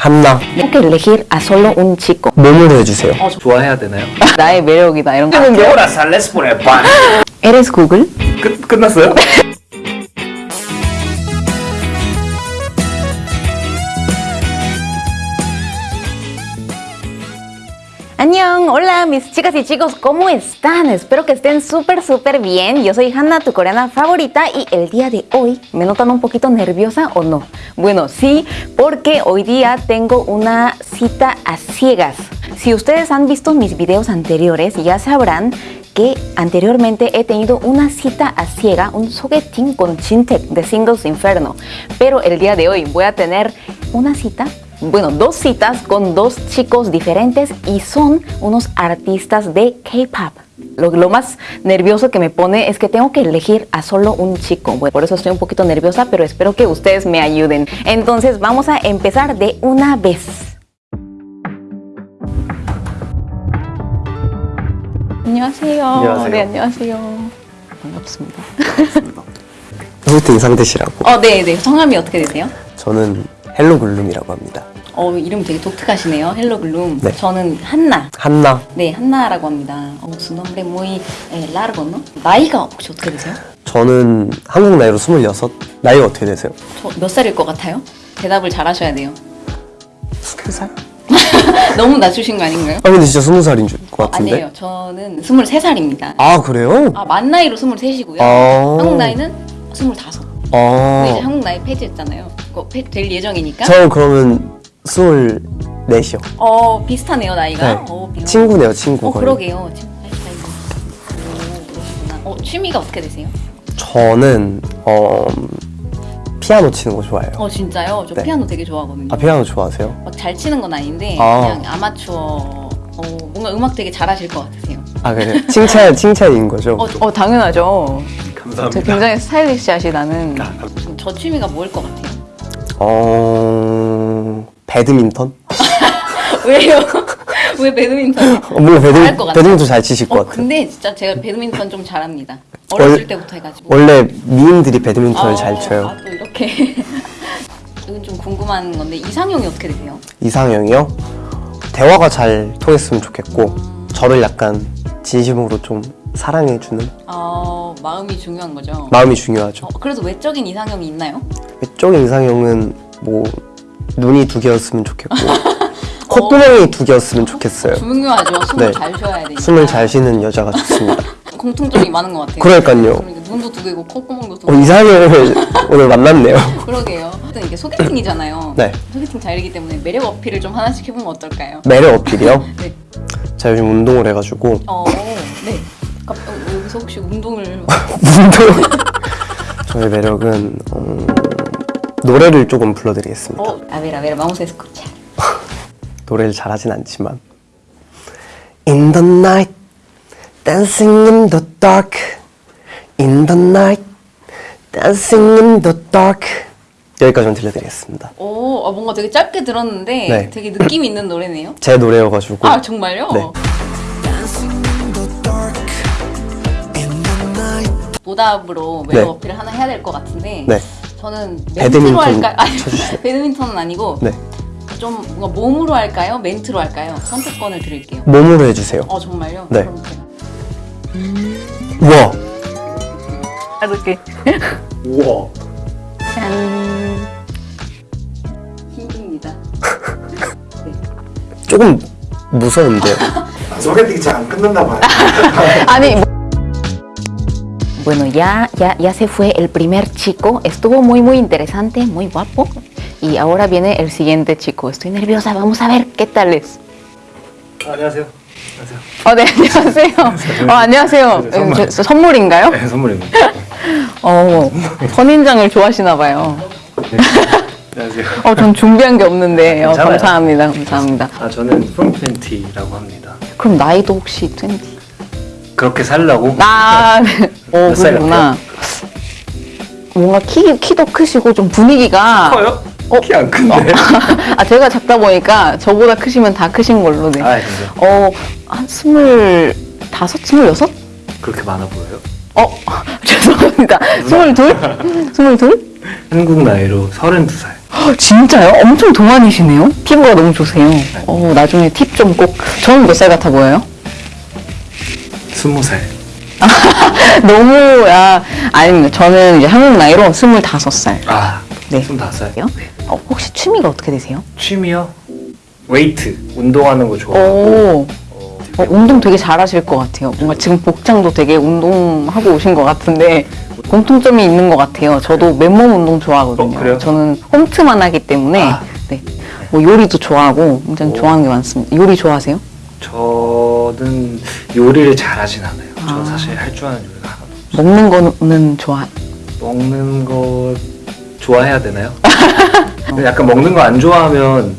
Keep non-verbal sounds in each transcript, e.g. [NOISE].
한나 Tengo que elegir a solo un chico. 몸으로 해주세요 좋아해야 되나요? 나의 매력이다 이런 거. Ahora sales por el pan. Eres Google? 끝 끝났어요? Annyeong, hola mis chicas y chicos, ¿cómo están? Espero que estén súper súper bien. Yo soy Hanna, tu coreana favorita y el día de hoy, ¿me notan un poquito nerviosa o no? Bueno, sí, porque hoy día tengo una cita a ciegas. Si ustedes han visto mis videos anteriores, ya sabrán que anteriormente he tenido una cita a ciega, un sogeting con Chintek de Singles Inferno. Pero el día de hoy voy a tener una cita bueno, dos citas con dos chicos diferentes y son unos artistas de K-pop. Lo, lo más nervioso que me pone es que tengo que elegir a solo un chico. Bueno, por eso estoy un poquito nerviosa, pero espero que ustedes me ayuden. Entonces vamos a empezar de una vez. 안녕하세요. 안녕하세요. 네, 안녕하세요. 반갑습니다. 소개팅 상대시라고 어, 네, 네. 성함이 어떻게 되세요? 저는 헬로글룸이라고 합니다 어, 이름 되게 독특하시네요. 헬로글룸. 네. 저는 한나. 한나 네, 한나라고 합니다. 어, su nombre muy largo, ¿no? 나이가 혹시 어떻게 되세요? 저는 한국 나이로 26 나이가 어떻게 되세요? 저 몇 살일 것 같아요? 대답을 잘 하셔야 돼요. 20살? [LAUGHS] 너무 낮추신 거 아닌가요? 아 근데 진짜 20살인 줄 것 같은데 아니에요. 저는 23살입니다. 아 그래요? 아, 만 나이로 23이고요. 아. 한국 나이는 25. 근데 아 이제 한국 나이 폐지했잖아요. 그거 폐, 될 예정이니까. 저 그러면 24이요 어, 비슷하네요, 나이가. 네. 어, 비슷- 친구네요 친구 어, 거의. 그러게요. 오. 어, 취미가 어떻게 되세요? 저는 어 피아노 치는 거 좋아해요 어, 진짜요? 저 네. 피아노 되게 좋아하거든요. 아 피아노 좋아하세요? 막 잘 치는 건 아닌데 아. 그냥 아마추어 어, 뭔가 음악 되게 잘하실 것 같으세요. 아 그래요? 칭찬 칭찬인 거죠? 어, 당연하죠. 감사합니다. 굉장히 스타일리시하시다는. 아, 저 취미가 뭐일 것 같아요? 어 배드민턴? [LAUGHS] 왜요? 왜 배드민턴? 어, 뭔가 잘할 것 배드. 배드민턴 잘 치실 것 어, 같아요 근데 진짜 제가 배드민턴 좀 잘합니다. 어렸을 원래- 때부터 해가지고. 원래 미인들이 배드민턴을 아, 잘 쳐요 아, 또 이렇게. [LAUGHS] 이건 좀 궁금한 건데 이상형이 어떻게 되세요? 이상형이요? 대화가 잘 통했으면 좋겠고 저를 약간 진심으로 좀 사랑해주는 어, 마음이 중요한 거죠. 마음이 중요하죠 어, 그래서 외적인 이상형이 있나요? 외적 이상형은 뭐 눈이 두 개였으면 좋겠고 [LAUGHS] 콧구멍이 두 개였으면 좋겠어요 중요하죠. 숨을 네. 잘 쉬어야 되니까. 숨을 잘 쉬는 여자가 좋습니다 [LAUGHS] 공통점이 많은 것 같아요. 그러니까요. 그러니까 눈도 두 개고 콧구멍도 두 어, 개. 이상형을 오늘 만났네요 [LAUGHS] 그러게요. 하여튼 이게 소개팅이잖아요. 네. 소개팅 자리이기 때문에 매력 어필을 좀 하나씩 해보면 어떨까요? 매력 어필이요? 네. 제가 요즘 운동을 해가지고 어, 네. 갑- 어, 여기서 혹시 운동을 운동 저의 매력은 음, 노래를 조금 불러드리겠습니다 어, a ver, a ver, vamos a escuchar. 노래를 잘하진 않지만 In the night Dancing in the dark In the night Dancing in the dark 여기까지만 들려드리겠습니다 오, 아, 뭔가 되게 짧게 들었는데 네. 되게 느낌 있는 노래네요. 제 노래여가지고 아, 정말요? 네. 보답으로 매력 네. 어필을 하나 해야 될 것 같은데 네. 저는 멘트로 배드민턴 할까요? 아니. [LAUGHS] 배드민턴은 아니고 네 좀 뭔가 몸으로 할까요? 멘트로 할까요? 선택권을 드릴게요. 몸으로 해주세요 어 정말요? 네. 그럼 제가 우와 이렇게 우와. 짠 힘듭니다. 조금 무서운데요 소개팅이 잘안 끝난다 봐요. [LAUGHS] 아니 Bueno, ya, ya, ya se fue el primer chico. Estuvo muy, muy interesante, muy guapo. Y ahora viene el siguiente chico. Estoy nerviosa. Vamos a ver qué tal es. 안녕하세요. 안녕하세요. 어, 네, 안녕하세요. 어, 안녕하세요. 네, 선물. 음, 저- 선물인가요? 네, 선물입니다. 어, 선인장을 좋아하시나 봐요. 안녕하세요. 어, 전 준비한 게 없는데. 어, 괜찮아요. 감사합니다. 감사합니다. 아 저는 from 20라고 합니다. 그럼 나이도 혹시 20? 그렇게 살라고 아, 네. 어, 몇살 그렇구나. 뭔가 키, 키도 크시고 좀 분위기가. 커요? 어? 키 안 큰데. [LAUGHS] 아, 제가 작다 보니까 저보다 크시면 다 크신 걸로. 네. 아 진짜 어, 한 스물다섯, 스물여섯? 그렇게 많아 보여요? 어, [LAUGHS] 죄송합니다. 스물둘? 스물둘? 한국 나이로 32살. 헉, 진짜요? 엄청 동안이시네요? 피부가 너무 좋으세요. 어, 나중에 팁 좀 꼭. 저는 몇 살 같아 보여요? 스무 살. [LAUGHS] 너무, 야, 아닙니다. 저는 이제 한국 나이로 25살. 아, 네. 스물다섯 살. 요? 어, 혹시 취미가 어떻게 되세요? 취미요? 웨이트, 운동하는 거 좋아하고. 오, 어, 어, 운동 되게 잘하실 것 같아요. 뭔가 지금 복장도 되게 운동하고 오신 것 같은데 공통점이 있는 것 같아요. 저도 맨몸 운동 좋아하거든요. 어, 그래요? 저는 홈트만 하기 때문에 아. 네. 뭐 요리도 좋아하고 굉장히 오. 좋아하는 게 많습니다. 요리 좋아하세요? 저 는 요리를 잘하진 않아요. 아. 저 사실 할 줄 아는 요리가 하나도 없어요. 먹는 거는 좋아. 먹는 거 좋아해야 되나요? 근데 [LAUGHS] 약간 먹는 거 안 좋아하면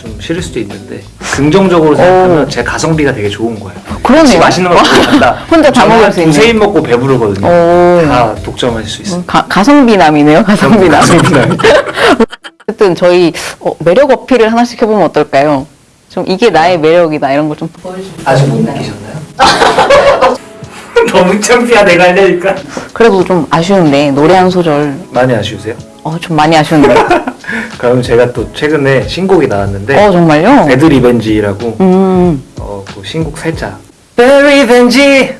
좀 싫을 수도 있는데 긍정적으로 생각하면 제 가성비가 되게 좋은 거예요. 그러네요. 같이 맛있는 거 [LAUGHS] 먹고 간다. 혼자 다 먹을 수 있는. 두세 입 먹고 배부르거든요. 오. 다 독점할 수 있어요. 가, 가성비남이네요. 가성비남. 가성비남. [LAUGHS] 어쨌든 저희 어, 매력 어필을 하나씩 해보면 어떨까요? 좀 이게 나의 매력이다 이런 걸좀 아직 못 느끼셨나요? [LAUGHS] 너무 창피하 내가 하려니까. 그래도 좀 아쉬운데 노래 한 소절 많이 아쉬우세요? 어 좀 많이 아쉬운데 [LAUGHS] 그럼 제가 또 최근에 신곡이 나왔는데 어 정말요? Bad Revenge라고 음 어, 그 신곡 살짝 Bad Revenge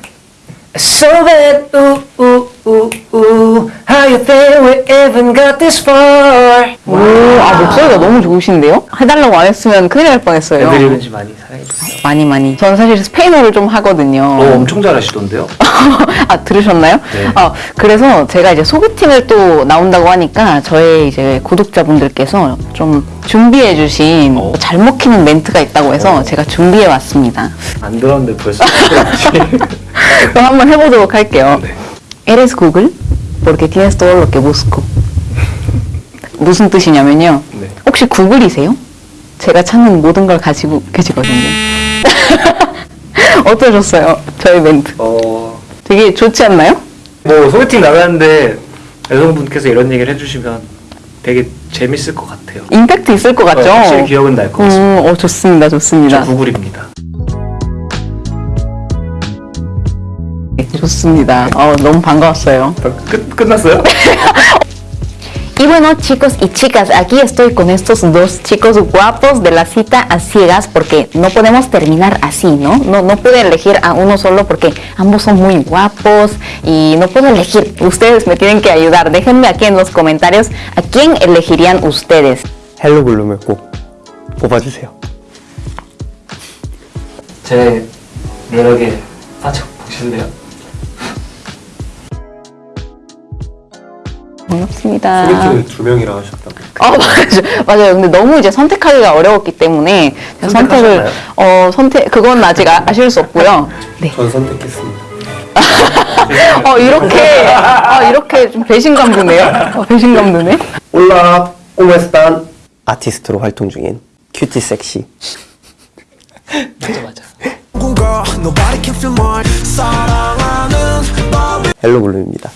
So bad ooh ooh ooh ooh How you think we even got this far 오, 아 목소리가 너무 좋으신데요? 해달라고 안 했으면 큰일 날 뻔했어요. Bad Revenge 많이 사랑해주세요 많이 많이. 저는 사실 스페인어를 좀 하거든요. 어, 엄청 잘하시던데요? [LAUGHS] 아 들으셨나요? 네. 어, 그래서 제가 이제 소개팅을 또 나온다고 하니까 저의 이제 구독자분들께서 좀 준비해 주신 어. 잘 먹히는 멘트가 있다고 해서 어. 제가 준비해 왔습니다. 안 들었는데 벌써 [LAUGHS] [LAUGHS] 그럼 한번 해보도록 할게요. 네. Eres Google porque tienes todo lo que busco. 무슨 뜻이냐면요. 네. 혹시 구글이세요? 제가 찾는 모든 걸 가지고 계시거든요. [LAUGHS] 어떠셨어요? 저희 멘트. 어, 되게 좋지 않나요? 뭐 소개팅 나가는데 여성분께서 이런 얘기를 해주시면 되게 재밌을 것 같아요 임팩트 있을 것 같죠? 어, 확실히 기억은 날 것 같습니다 음, 어, 좋습니다. 좋습니다. 저 구글입니다 좋습니다. 어, 너무 반가웠어요. 끝, 끝났어요? [LAUGHS] Y bueno, chicos y chicas, aquí estoy con estos dos chicos guapos de la cita a ciegas porque no podemos terminar así, ¿no? No, no puedo elegir a uno solo porque ambos son muy guapos y no puedo elegir. Ustedes me tienen que ayudar. Déjenme aquí en los comentarios a quién elegirían ustedes. 헬로 블룸을 꼭 뽑아주세요. 제 매력에 빠져 보실래요? 반갑습니다. 소개팅을 두 명이랑 하셨다고. 아 [LAUGHS] 맞아요. 맞아요. 근데 너무 이제 선택하기가 어려웠기 때문에 제가 선택을? 어 선택 그건 아직 아, 아실 수 없고요. 네. 전 선택했습니다. [LAUGHS] 어 이렇게 아 이렇게 좀 배신감 드네요. 어, 배신감 드네. Hola, ¿cómo están? 아티스트로 활동 중인 cutie sexy 맞아 맞아 [LAUGHS] hello 블룸입니다.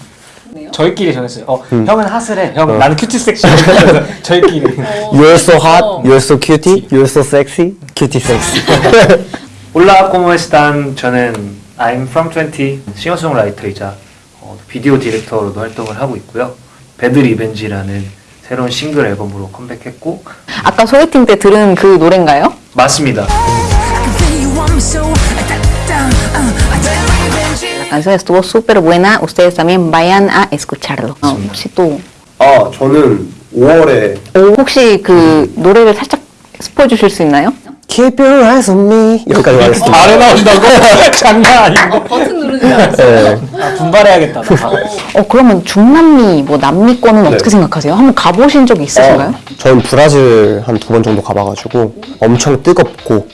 저희끼리 정했어요. 어, 형은 핫을 해형 나는 cutie sexy. [LAUGHS] 저희끼리. [LAUGHS] You're so hot, you're so cutie, you're so sexy, cutie sexy. [LAUGHS] Hola, ¿cómo están? 저는 I'm from 20 싱어송라이터이자 어, 비디오 director로도 활동을 하고 있고요. Bad Revenge라는 새로운 싱글 앨범으로 컴백했고. 아까 소개팅 때 들은 그 노래인가요? 맞습니다 La canción estuvo súper buena. Ustedes también vayan a escucharlo. 어, 혹시 또 아 저는 5월에 오, 혹시 그 노래를 살짝 스포해 주실 수 있나요? Keep your eyes on me 여기까지 가겠습니다. 아래 나온다고? [LAUGHS] 장난 아니고 버튼 누르지 않았어요. 네. 아, 분발해야겠다 나. 어 그러면 중남미 뭐 남미권은 어떻게 생각하세요? 한번 가보신 적이 있으신가요? 어, 저는 브라질 한 두 번 정도 가봐가지고 엄청 뜨겁고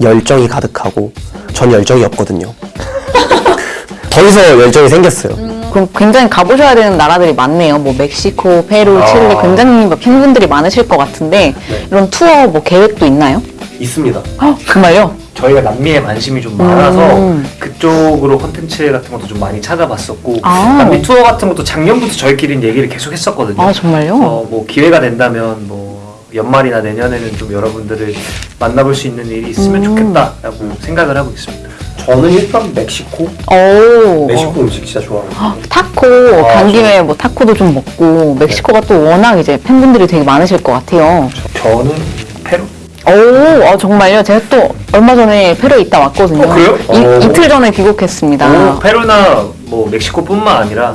열정이 가득하고 전 열정이 없거든요. 더 열정이 생겼어요. 그럼 굉장히 가보셔야 되는 나라들이 많네요. 뭐 멕시코, 페루, 아. 칠레 굉장히 뭐 팬분들이 많으실 것 같은데 네. 이런 투어 뭐 계획도 있나요? 있습니다. 헉, 정말요? 저희가 남미에 관심이 좀 많아서 음. 그쪽으로 콘텐츠 같은 것도 좀 많이 찾아봤었고 아. 남미 투어 같은 것도 작년부터 저희끼리 얘기를 계속 했었거든요. 아 정말요? 어, 뭐 기회가 된다면 뭐 연말이나 내년에는 좀 여러분들을 만나볼 수 있는 일이 있으면 음. 좋겠다라고 생각을 하고 있습니다. 저는 일단 멕시코. 오. 멕시코 음식 진짜 좋아하거든요. 타코 아, 간 김에 뭐 타코도 좀 먹고 멕시코가 또 워낙 이제 팬분들이 되게 많으실 것 같아요. 저는 페루. 오, 어, 정말요? 제가 또 얼마 전에 페루에 있다 왔거든요. 어, 그래요? 이, 오. 이틀 전에 귀국했습니다. 오, 페루나 뭐 멕시코뿐만 아니라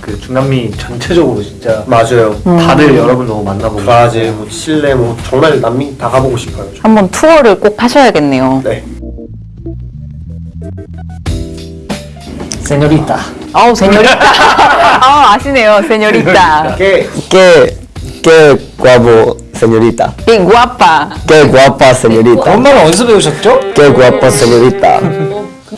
그 중남미 전체적으로 진짜 맞아요. 다들 여러분 너무 만나보고 브라질, 뭐 칠레, 뭐 정말 남미 다 가보고 싶어요. 저. 한번 투어를 꼭 하셔야겠네요. 네. 세뇨리타. 아우, 세뇨리따. [LAUGHS] 아, 아시네요, 세뇨리따. Que, que, que guapo, señorita. 이 guapa. Que guapa, señorita. 엄마는 어디서 배우셨죠? Que guapa, señorita.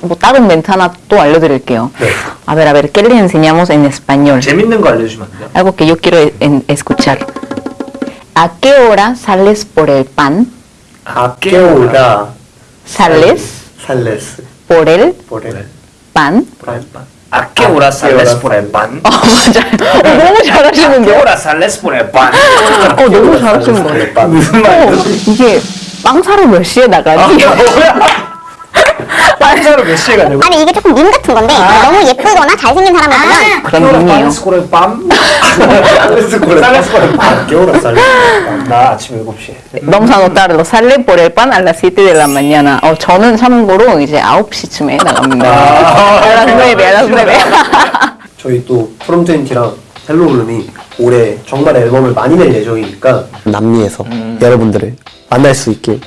뭐 다른 멘트 하나 또 알려드릴게요. 네. A ver, a ver, ¿qué le enseñamos en español? 재밌는 거 알려주시면 안 돼요? Algo que yo quiero en- escuchar. ¿A qué hora sales por el pan? ¿A qué hora ¿Sales sales Por el por el pan? por el pan. ¿A qué hora sales por el pan? 어, 맞아요. 어, 너무 ¿A qué 잘하시는데요? hora sales por el pan? 어, 너무 잘하시는 거예요. 무슨 어, 말이죠? 이게 빵 사러 몇 시에 나가지? 빵사로 몇 시에 가냐고? 아니 이게 조금 밈 같은 건데 너무 예쁘거나 잘생긴 사람을 보면 그런 밈이에요. Sales por el pan? Sales por el pan. Sales por el pan. ¿A qué hora sales por el pan? 나 아침 7시에. Vamos a anotarlo. Sale por el pan a las 7 de la mañana. 어, 저는 참고로 이제 9시쯤에 나갑니다. a las 9, a las 9. 저희 또 FROM20랑 HELLOGLOOM이 올해 정말 앨범을 많이 낼 예정이니까 남미에서 여러분들을 만날 수 있길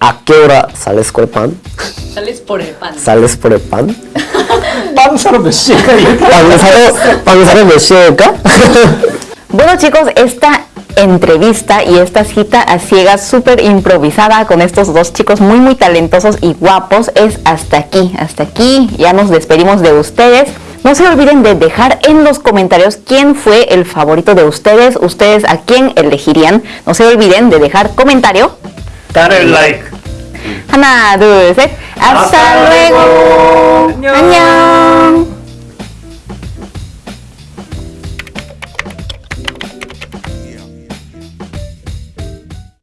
a qué hora sales por el pan Sales por el pan. ¿Sales por el pan? [LAUGHS] Panzaro me llega. [LAUGHS] Bueno chicos, esta entrevista y esta cita a ciegas súper improvisada con estos dos chicos muy muy talentosos y guapos es hasta aquí, hasta aquí, ya nos despedimos de ustedes. No se olviden de dejar en los comentarios quién fue el favorito de ustedes, ustedes a quién elegirían. No se olviden de dejar comentario. Dale like. 하나, 둘, 셋. Luego. luego. 안녕.